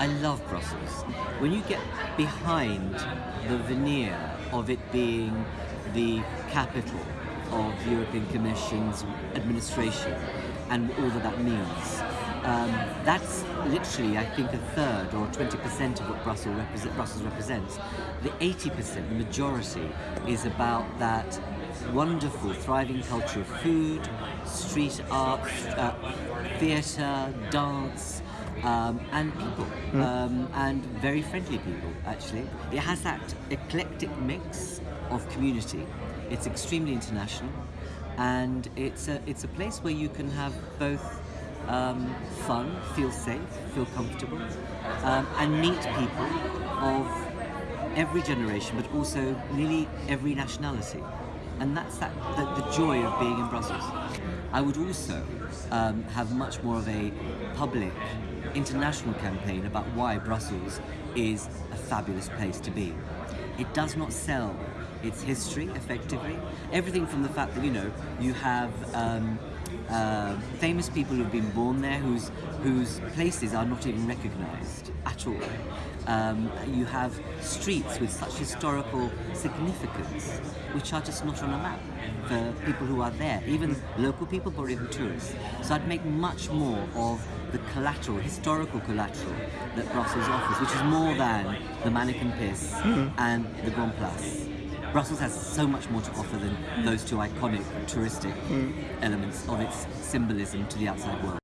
I love Brussels. When you get behind the veneer of it being the capital of the European Commission's administration and all that that means, um, that's literally, I think, a third or 20% of what Brussels, represent, Brussels represents. The 80%, the majority, is about that wonderful, thriving culture of food, street art, uh, theatre, dance, um, and people, mm. um, and very friendly people, actually. It has that eclectic mix of community. It's extremely international, and it's a, it's a place where you can have both um, fun, feel safe, feel comfortable, um, and meet people of every generation, but also nearly every nationality. And that's that, the, the joy of being in Brussels. I would also um, have much more of a public, international campaign about why Brussels is a fabulous place to be. It does not sell its history, effectively. Everything from the fact that, you know, you have um, uh, famous people who've been born there whose, whose places are not even recognised at all. Um, you have streets with such historical significance which are just not on a map for people who are there, even local people but even tourists. So I'd make much more of the collateral, historical collateral that Brussels offers, which is more than the Manneken Pis mm -hmm. and the Grand Place. Brussels has so much more to offer than those two iconic touristic mm. elements of its symbolism to the outside world.